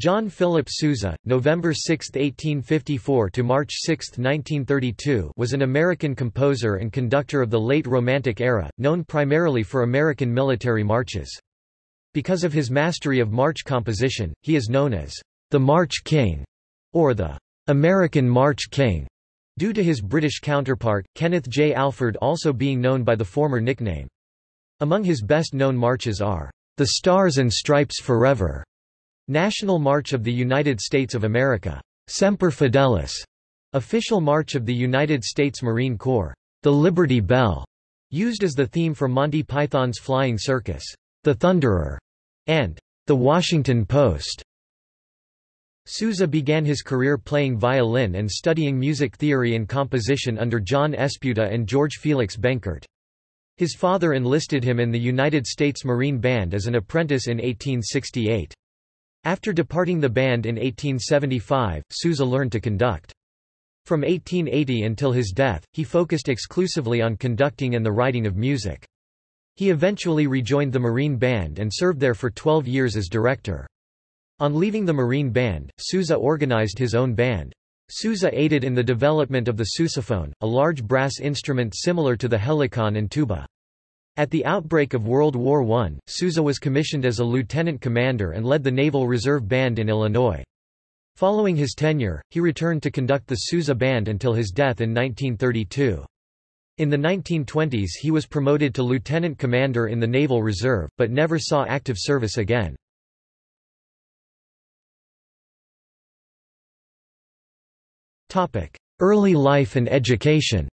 John Philip Sousa, November 6, 1854 to March 6, 1932, was an American composer and conductor of the late Romantic era, known primarily for American military marches. Because of his mastery of march composition, he is known as the March King or the American March King, due to his British counterpart, Kenneth J. Alford also being known by the former nickname. Among his best-known marches are The Stars and Stripes Forever, National March of the United States of America, Semper Fidelis, Official March of the United States Marine Corps, The Liberty Bell, used as the theme for Monty Python's Flying Circus, The Thunderer, and The Washington Post. Sousa began his career playing violin and studying music theory and composition under John Esputa and George Felix Benkert. His father enlisted him in the United States Marine Band as an apprentice in 1868. After departing the band in 1875, Sousa learned to conduct. From 1880 until his death, he focused exclusively on conducting and the writing of music. He eventually rejoined the Marine Band and served there for 12 years as director. On leaving the Marine Band, Sousa organized his own band. Sousa aided in the development of the sousaphone, a large brass instrument similar to the helicon and tuba. At the outbreak of World War I, Sousa was commissioned as a lieutenant commander and led the Naval Reserve Band in Illinois. Following his tenure, he returned to conduct the Sousa Band until his death in 1932. In the 1920s he was promoted to lieutenant commander in the Naval Reserve, but never saw active service again. Early life and education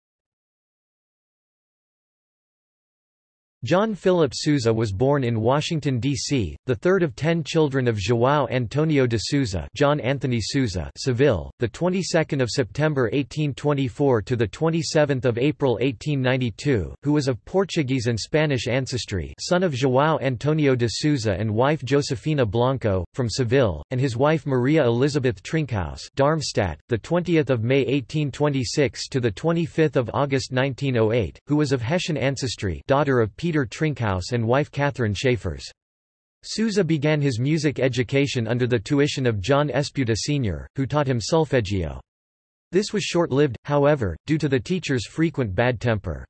John Philip Sousa was born in Washington, D.C., the third of ten children of João Antonio de Sousa John Anthony Sousa Seville, the 22nd of September 1824 to the 27th of April 1892, who was of Portuguese and Spanish ancestry son of João Antonio de Sousa and wife Josefina Blanco, from Seville, and his wife Maria Elizabeth Trinkhaus Darmstadt, the 20th of May 1826 to the 25th of August 1908, who was of Hessian ancestry daughter of Peter Trinkhaus and wife Catherine Schaeffers. Sousa began his music education under the tuition of John Esputa Sr., who taught him solfeggio. This was short-lived, however, due to the teacher's frequent bad temper.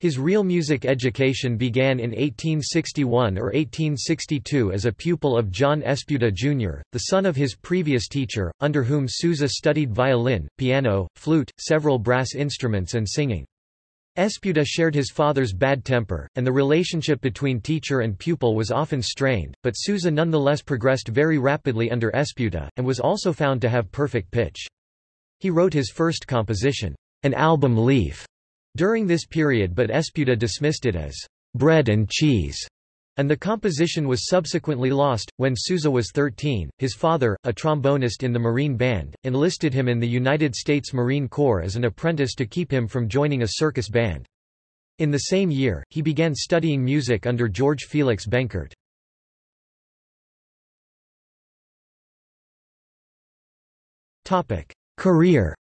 His real music education began in 1861 or 1862 as a pupil of John Esputa Jr., the son of his previous teacher, under whom Sousa studied violin, piano, flute, several brass instruments and singing. Esputa shared his father's bad temper, and the relationship between teacher and pupil was often strained, but Sousa nonetheless progressed very rapidly under Esputa, and was also found to have perfect pitch. He wrote his first composition, An Album Leaf, during this period but Esputa dismissed it as bread and cheese and the composition was subsequently lost. When Sousa was 13, his father, a trombonist in the Marine Band, enlisted him in the United States Marine Corps as an apprentice to keep him from joining a circus band. In the same year, he began studying music under George Felix Benkert. Career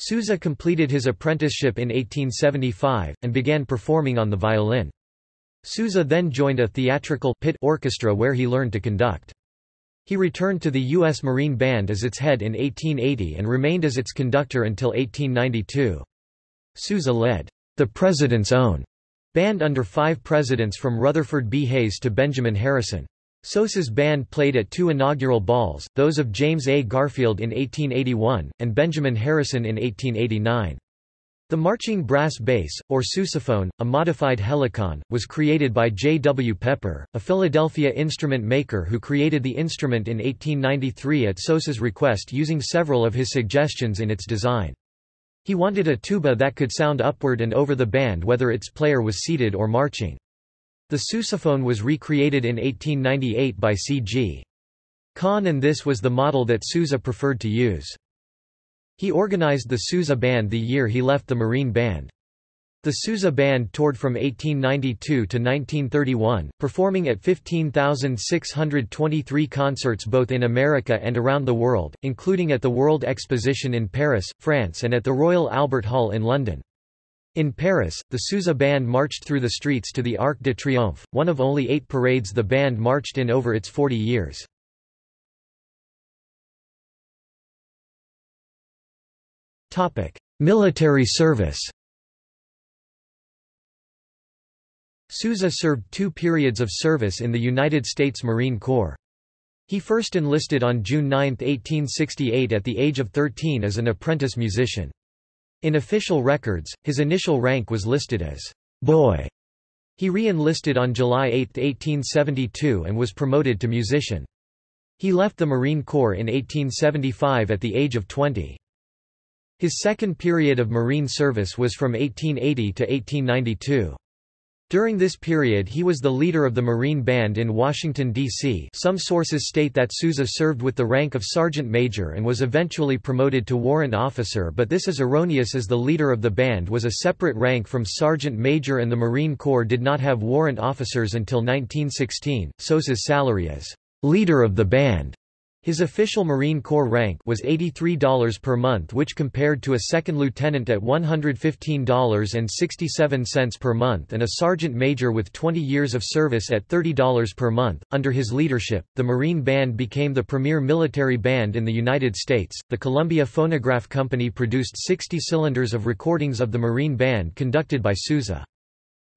Sousa completed his apprenticeship in 1875, and began performing on the violin. Sousa then joined a theatrical pit orchestra where he learned to conduct. He returned to the U.S. Marine Band as its head in 1880 and remained as its conductor until 1892. Sousa led the President's Own band under five presidents from Rutherford B. Hayes to Benjamin Harrison. Sousa's band played at two inaugural balls, those of James A. Garfield in 1881, and Benjamin Harrison in 1889. The marching brass bass, or sousaphone, a modified helicon, was created by J. W. Pepper, a Philadelphia instrument maker who created the instrument in 1893 at Sousa's request using several of his suggestions in its design. He wanted a tuba that could sound upward and over the band whether its player was seated or marching. The sousaphone was recreated in 1898 by C.G. Conn and this was the model that Sousa preferred to use. He organized the Sousa Band the year he left the Marine Band. The Sousa Band toured from 1892 to 1931, performing at 15,623 concerts both in America and around the world, including at the World Exposition in Paris, France and at the Royal Albert Hall in London. In Paris, the Sousa Band marched through the streets to the Arc de Triomphe, one of only eight parades the band marched in over its 40 years. Military service Sousa served two periods of service in the United States Marine Corps. He first enlisted on June 9, 1868 at the age of 13 as an apprentice musician. In official records, his initial rank was listed as boy. He re-enlisted on July 8, 1872 and was promoted to musician. He left the Marine Corps in 1875 at the age of 20. His second period of Marine service was from 1880 to 1892. During this period he was the leader of the Marine Band in Washington, D.C. Some sources state that Sousa served with the rank of sergeant major and was eventually promoted to warrant officer but this is erroneous as the leader of the band was a separate rank from sergeant major and the Marine Corps did not have warrant officers until 1916. Sousa's salary as leader of the band his official Marine Corps rank was $83 per month which compared to a second lieutenant at $115.67 per month and a sergeant major with 20 years of service at $30 per month. Under his leadership, the Marine Band became the premier military band in the United States. The Columbia Phonograph Company produced 60 cylinders of recordings of the Marine Band conducted by Sousa.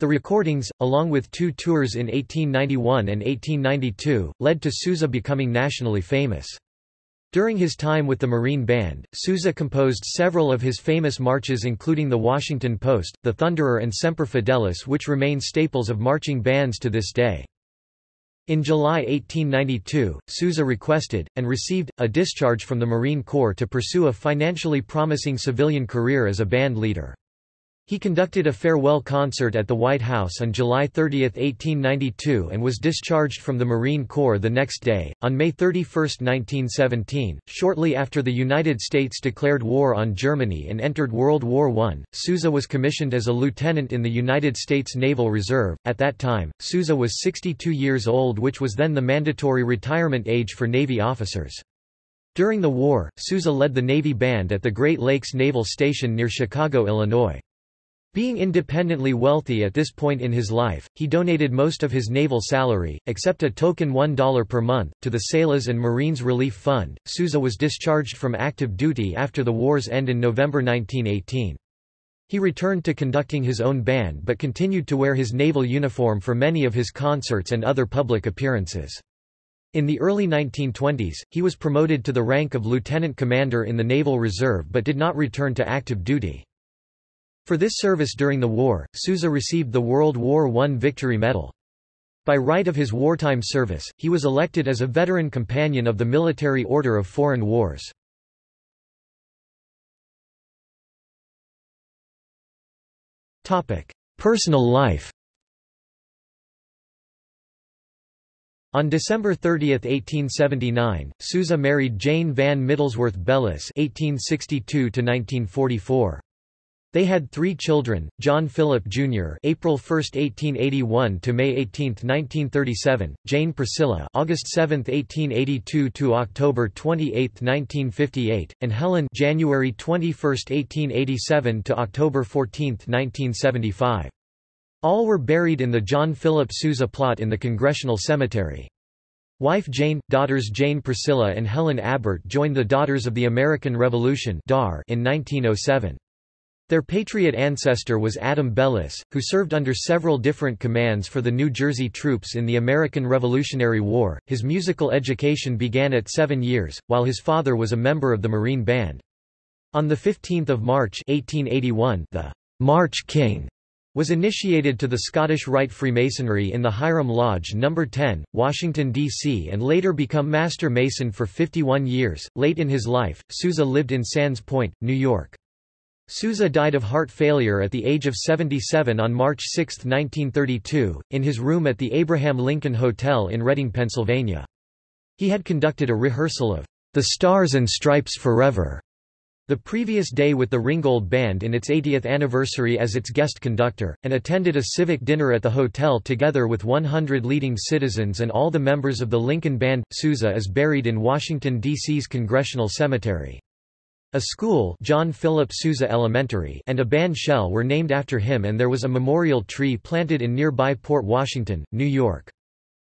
The recordings, along with two tours in 1891 and 1892, led to Sousa becoming nationally famous. During his time with the Marine Band, Sousa composed several of his famous marches including the Washington Post, the Thunderer and Semper Fidelis which remain staples of marching bands to this day. In July 1892, Sousa requested, and received, a discharge from the Marine Corps to pursue a financially promising civilian career as a band leader. He conducted a farewell concert at the White House on July 30, 1892 and was discharged from the Marine Corps the next day. On May 31, 1917, shortly after the United States declared war on Germany and entered World War I, Sousa was commissioned as a lieutenant in the United States Naval Reserve. At that time, Sousa was 62 years old which was then the mandatory retirement age for Navy officers. During the war, Sousa led the Navy Band at the Great Lakes Naval Station near Chicago, Illinois. Being independently wealthy at this point in his life, he donated most of his naval salary, except a token $1 per month, to the Sailors and Marines Relief Fund. Sousa was discharged from active duty after the war's end in November 1918. He returned to conducting his own band but continued to wear his naval uniform for many of his concerts and other public appearances. In the early 1920s, he was promoted to the rank of lieutenant commander in the Naval Reserve but did not return to active duty. For this service during the war, Sousa received the World War I Victory Medal. By right of his wartime service, he was elected as a veteran companion of the Military Order of Foreign Wars. Personal life On December 30, 1879, Sousa married Jane Van Middlesworth Bellis (1862–1944). They had three children, John Philip Jr. April 1, 1881 to May 18, 1937, Jane Priscilla August 7, 1882 to October 28, 1958, and Helen January 21, 1887 to October 14, 1975. All were buried in the John Philip Sousa plot in the Congressional Cemetery. Wife Jane, daughters Jane Priscilla and Helen Abbott joined the Daughters of the American Revolution in 1907. Their Patriot ancestor was Adam Bellis, who served under several different commands for the New Jersey troops in the American Revolutionary War. His musical education began at seven years, while his father was a member of the Marine Band. On 15 March 1881, the March King was initiated to the Scottish Rite Freemasonry in the Hiram Lodge No. 10, Washington, D.C. and later become Master Mason for 51 years. Late in his life, Sousa lived in Sands Point, New York. Sousa died of heart failure at the age of 77 on March 6, 1932, in his room at the Abraham Lincoln Hotel in Reading, Pennsylvania. He had conducted a rehearsal of The Stars and Stripes Forever the previous day with the Ringgold Band in its 80th anniversary as its guest conductor, and attended a civic dinner at the hotel together with 100 leading citizens and all the members of the Lincoln Band. Sousa is buried in Washington, D.C.'s Congressional Cemetery. A school John Philip Sousa Elementary and a band shell were named after him and there was a memorial tree planted in nearby Port Washington, New York.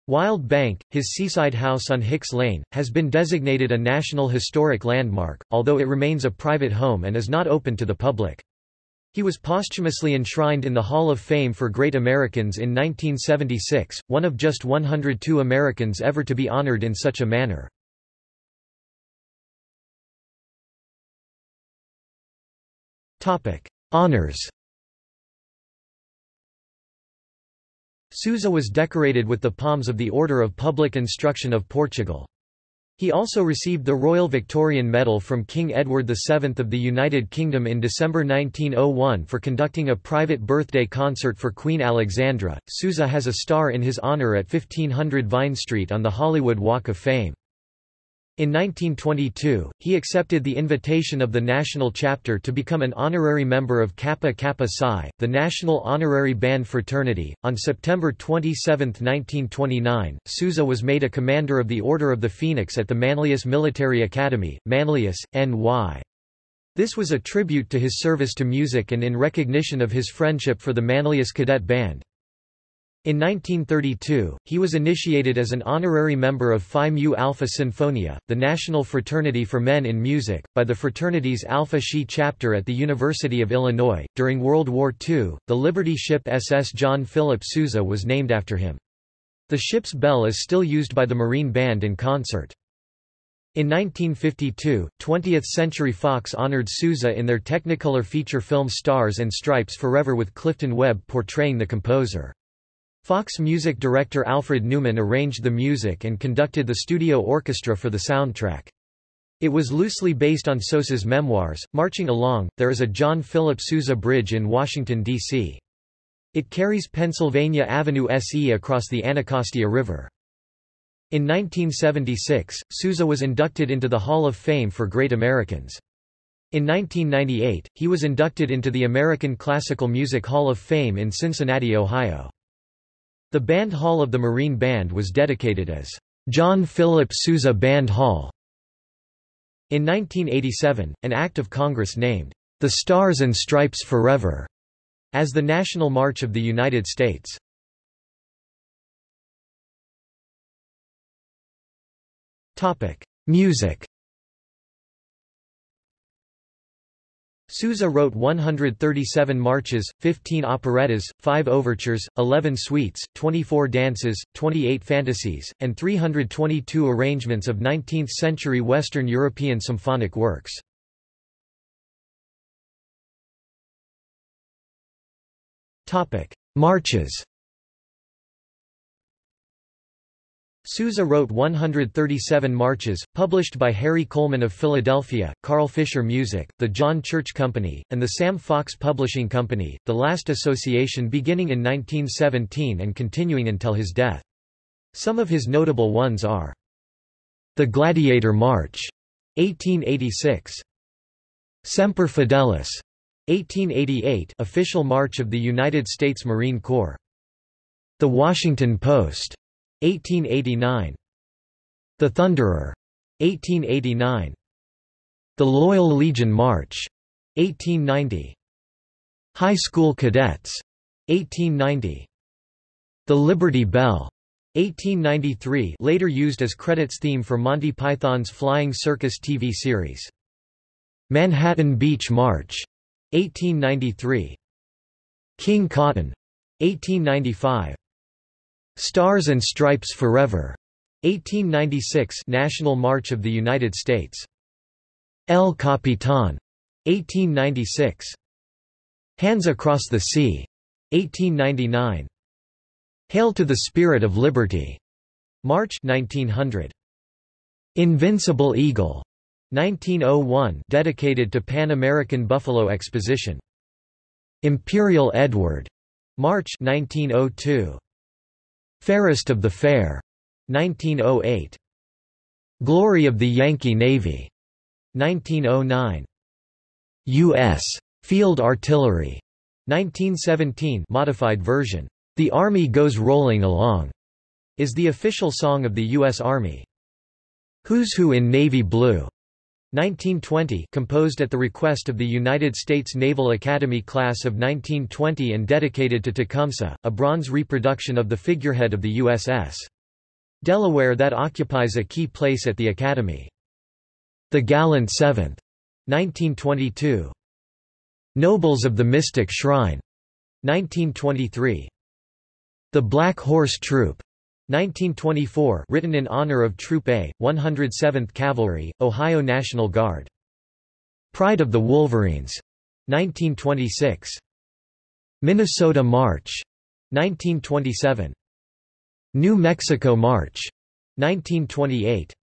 Wild Bank, his seaside house on Hicks Lane, has been designated a National Historic Landmark, although it remains a private home and is not open to the public. He was posthumously enshrined in the Hall of Fame for Great Americans in 1976, one of just 102 Americans ever to be honored in such a manner. Honours Sousa was decorated with the Palms of the Order of Public Instruction of Portugal. He also received the Royal Victorian Medal from King Edward VII of the United Kingdom in December 1901 for conducting a private birthday concert for Queen Alexandra. Sousa has a star in his honour at 1500 Vine Street on the Hollywood Walk of Fame. In 1922, he accepted the invitation of the national chapter to become an honorary member of Kappa Kappa Psi, the national honorary band fraternity. On September 27, 1929, Sousa was made a commander of the Order of the Phoenix at the Manlius Military Academy, Manlius, NY. This was a tribute to his service to music and in recognition of his friendship for the Manlius Cadet Band. In 1932, he was initiated as an honorary member of Phi Mu Alpha Sinfonia, the national fraternity for men in music, by the fraternity's Alpha Xi chapter at the University of Illinois. During World War II, the Liberty ship SS John Philip Sousa was named after him. The ship's bell is still used by the Marine Band in concert. In 1952, 20th Century Fox honored Sousa in their Technicolor feature film Stars and Stripes Forever with Clifton Webb portraying the composer. Fox music director Alfred Newman arranged the music and conducted the studio orchestra for the soundtrack. It was loosely based on Sousa's memoirs. Marching Along, there is a John Philip Sousa Bridge in Washington, D.C. It carries Pennsylvania Avenue SE across the Anacostia River. In 1976, Sousa was inducted into the Hall of Fame for Great Americans. In 1998, he was inducted into the American Classical Music Hall of Fame in Cincinnati, Ohio. The Band Hall of the Marine Band was dedicated as John Philip Sousa Band Hall. In 1987, an act of Congress named the Stars and Stripes Forever as the National March of the United States. Topic: Music Sousa wrote 137 marches, 15 operettas, 5 overtures, 11 suites, 24 dances, 28 fantasies, and 322 arrangements of 19th-century Western European symphonic works. Marches Sousa wrote 137 marches, published by Harry Coleman of Philadelphia, Carl Fischer Music, the John Church Company, and the Sam Fox Publishing Company, the last association beginning in 1917 and continuing until his death. Some of his notable ones are The Gladiator March, 1886. Semper Fidelis, 1888 official march of the United States Marine Corps. The Washington Post, 1889. The Thunderer. 1889. The Loyal Legion March. 1890. High School Cadets. 1890. The Liberty Bell. 1893 later used as credits theme for Monty Python's Flying Circus TV series. Manhattan Beach March. 1893. King Cotton. 1895. Stars and Stripes Forever, 1896 National March of the United States. El Capitan, 1896. Hands Across the Sea, 1899. Hail to the Spirit of Liberty, March 1900. Invincible Eagle, 1901 dedicated to Pan American Buffalo Exposition. Imperial Edward, March 1902. Fairest of the Fair, 1908. Glory of the Yankee Navy, 1909. U.S. Field Artillery, 1917 modified version. The Army Goes Rolling Along, is the official song of the U.S. Army. Who's Who in Navy Blue, 1920 composed at the request of the United States Naval Academy class of 1920 and dedicated to Tecumseh, a bronze reproduction of the figurehead of the USS Delaware that occupies a key place at the Academy. The Gallant Seventh, 1922. Nobles of the Mystic Shrine, 1923. The Black Horse Troop, 1924 written in honor of Troop A, 107th Cavalry, Ohio National Guard. Pride of the Wolverines, 1926. Minnesota March, 1927. New Mexico March, 1928.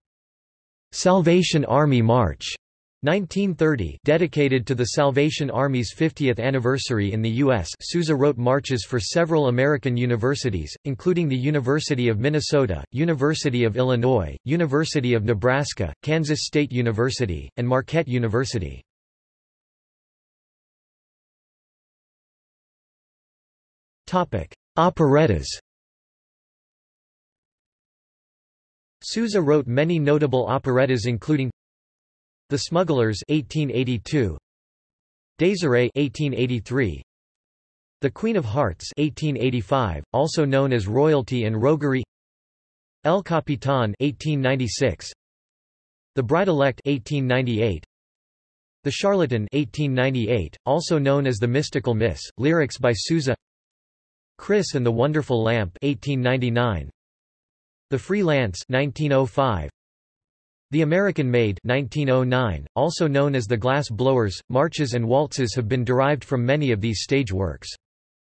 Salvation Army March, 1930 dedicated to the Salvation Army's 50th anniversary in the U.S. Sousa wrote marches for several American universities, including the University of Minnesota, University of Illinois, University of Nebraska, Kansas State University, and Marquette University. Operettas Sousa wrote many notable operettas including the Smugglers 1882 Désirée 1883 The Queen of Hearts 1885 also known as Royalty and Roguery. El Capitan 1896 The Bride-elect 1898 The Charlatan 1898 also known as The Mystical Miss lyrics by Sousa. Chris and the Wonderful Lamp 1899 The Free Lance 1905 the American Maid 1909, also known as the Glass Blowers, marches and waltzes have been derived from many of these stage works.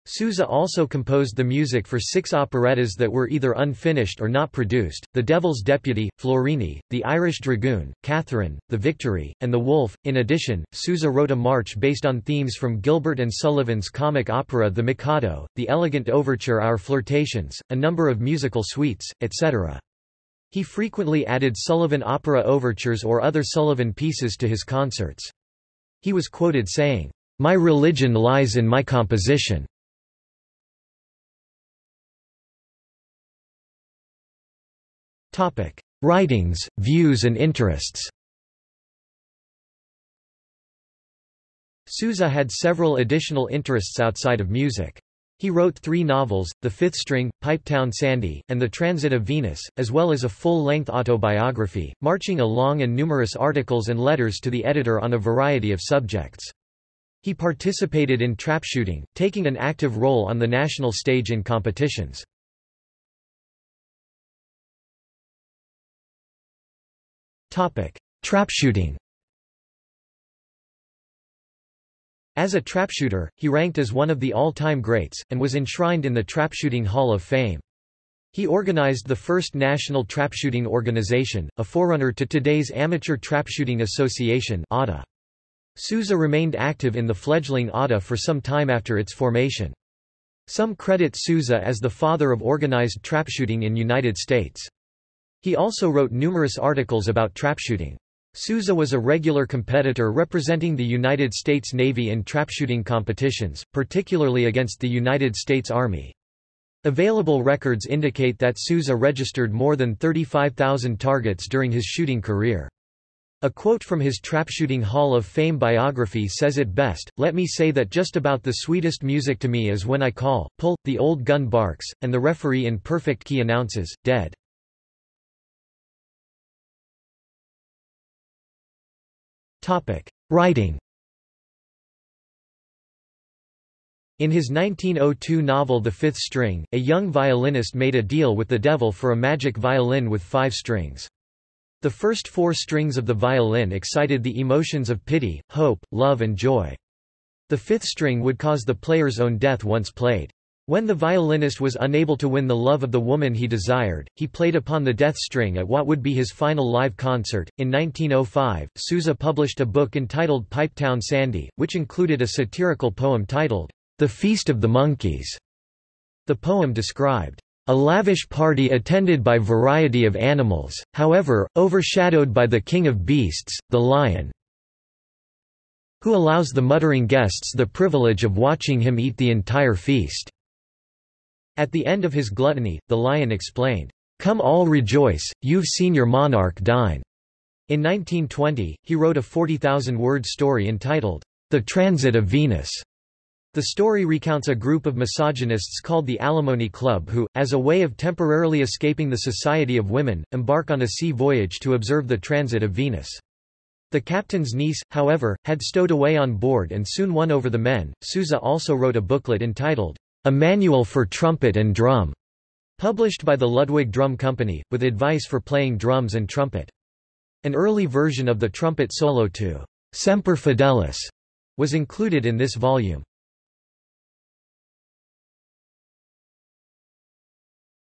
Sousa also composed the music for six operettas that were either unfinished or not produced, The Devil's Deputy, Florini, The Irish Dragoon, Catherine, The Victory, and The Wolf. In addition, Sousa wrote a march based on themes from Gilbert and Sullivan's comic opera The Mikado, the elegant overture Our Flirtations, a number of musical suites, etc. He frequently added Sullivan opera overtures or other Sullivan pieces to his concerts. He was quoted saying, "'My religion lies in my composition." Writings, views and interests Sousa had several additional interests outside of music. He wrote three novels, The Fifth String, Pipetown Sandy, and The Transit of Venus, as well as a full-length autobiography, marching along and numerous articles and letters to the editor on a variety of subjects. He participated in trap shooting, taking an active role on the national stage in competitions. Trap shooting As a trapshooter, he ranked as one of the all-time greats, and was enshrined in the Trapshooting Hall of Fame. He organized the first national trapshooting organization, a forerunner to today's Amateur Trapshooting Association ATA. Sousa remained active in the fledgling ATA for some time after its formation. Some credit Sousa as the father of organized trapshooting in the United States. He also wrote numerous articles about trapshooting. Sousa was a regular competitor representing the United States Navy in trapshooting competitions, particularly against the United States Army. Available records indicate that Sousa registered more than 35,000 targets during his shooting career. A quote from his Trapshooting Hall of Fame biography says it best, Let me say that just about the sweetest music to me is when I call, pull, the old gun barks, and the referee in perfect key announces, dead. Topic: Writing. In his 1902 novel The Fifth String, a young violinist made a deal with the devil for a magic violin with five strings. The first four strings of the violin excited the emotions of pity, hope, love and joy. The fifth string would cause the player's own death once played. When the violinist was unable to win the love of the woman he desired, he played upon the death string at what would be his final live concert. In 1905, Sousa published a book entitled Pipetown Sandy, which included a satirical poem titled, The Feast of the Monkeys. The poem described a lavish party attended by variety of animals, however, overshadowed by the king of beasts, the lion, who allows the muttering guests the privilege of watching him eat the entire feast. At the end of his gluttony, the lion explained, "'Come all rejoice, you've seen your monarch dine." In 1920, he wrote a 40,000-word story entitled, The Transit of Venus. The story recounts a group of misogynists called the Alimony Club who, as a way of temporarily escaping the society of women, embark on a sea voyage to observe the transit of Venus. The captain's niece, however, had stowed away on board and soon won over the men. Sousa also wrote a booklet entitled, A Manual for Trumpet and Drum, published by the Ludwig Drum Company, with advice for playing drums and trumpet. An early version of the trumpet solo to Semper Fidelis was included in this volume.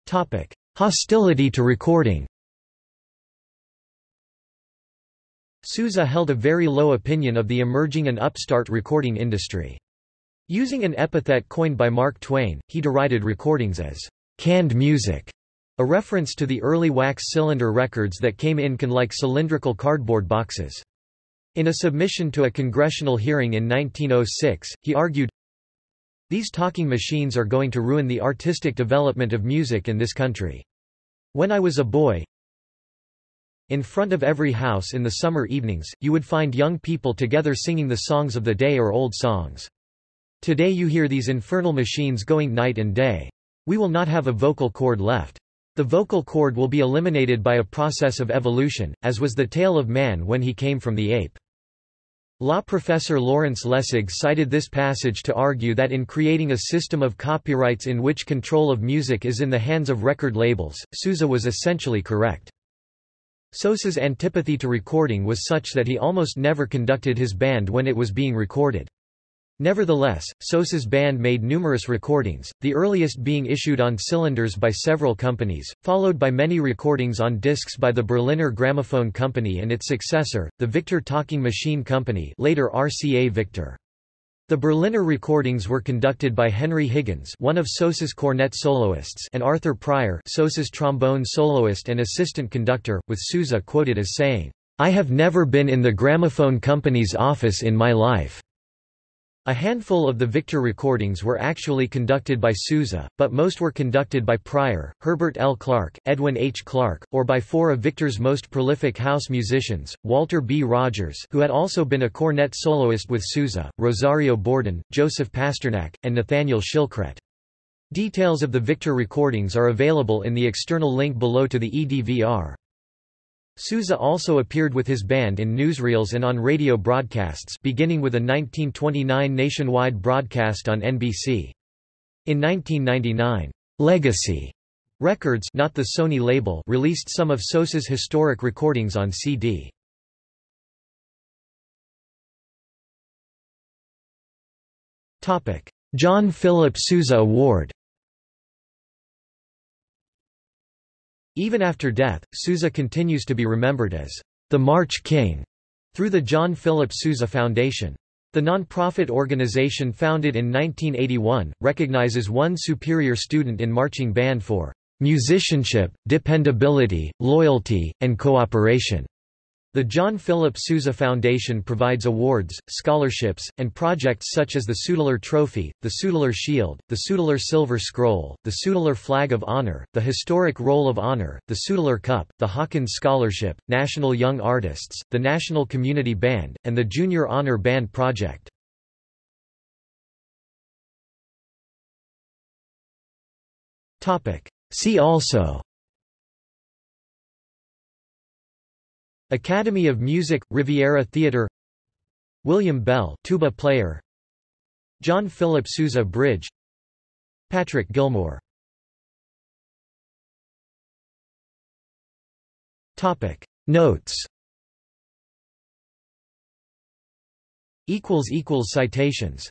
Topic: Hostility to recording. Sousa held a very low opinion of the emerging and upstart recording industry. Using an epithet coined by Mark Twain, he derided recordings as canned music, a reference to the early wax cylinder records that came in can like cylindrical cardboard boxes. In a submission to a congressional hearing in 1906, he argued, these talking machines are going to ruin the artistic development of music in this country. When I was a boy, in front of every house in the summer evenings, you would find young people together singing the songs of the day or old songs. Today you hear these infernal machines going night and day. We will not have a vocal cord left. The vocal cord will be eliminated by a process of evolution, as was the tale of man when he came from the ape. Law professor Lawrence Lessig cited this passage to argue that in creating a system of copyrights in which control of music is in the hands of record labels, Sousa was essentially correct. Sousa's antipathy to recording was such that he almost never conducted his band when it was being recorded. Nevertheless, Sousa's band made numerous recordings, the earliest being issued on cylinders by several companies, followed by many recordings on discs by the Berliner Gramophone Company and its successor, the Victor Talking Machine Company later RCA Victor. The Berliner recordings were conducted by Henry Higgins one of Sousa's cornet soloists and Arthur Pryor Sousa's trombone soloist and assistant conductor, with Sousa quoted as saying, I have never been in the gramophone company's office in my life. A handful of the Victor recordings were actually conducted by Sousa, but most were conducted by Pryor, Herbert L. Clarke, Edwin H. Clark, or by four of Victor's most prolific house musicians, Walter B. Rogers who had also been a cornet soloist with Sousa, Rosario Bourdon, Joseph Pasternak, and Nathaniel Shilkret. Details of the Victor recordings are available in the external link below to the EDVR. Sousa also appeared with his band in newsreels and on radio broadcasts beginning with a 1929 nationwide broadcast on NBC. In 1999, Legacy Records not the Sony label released some of Sousa's historic recordings on CD. John Philip Sousa Award Even after death, Sousa continues to be remembered as the March King through the John Philip Sousa Foundation. The non-profit organization founded in 1981, recognizes one superior student in marching band for musicianship, dependability, loyalty, and cooperation. The John Philip Sousa Foundation provides awards, scholarships, and projects such as the Sudler Trophy, the Sudler Shield, the Sudler Silver Scroll, the Sudler Flag of Honor, the Historic Roll of Honor, the Sudler Cup, the Hawkins Scholarship, National Young Artists, the National Community Band, and the Junior Honor Band Project. See also Academy of Music, Riviera Theatre William Bell tuba player. John Philip Sousa Bridge. Patrick Gilmore Topic. Notes. Equals equals citations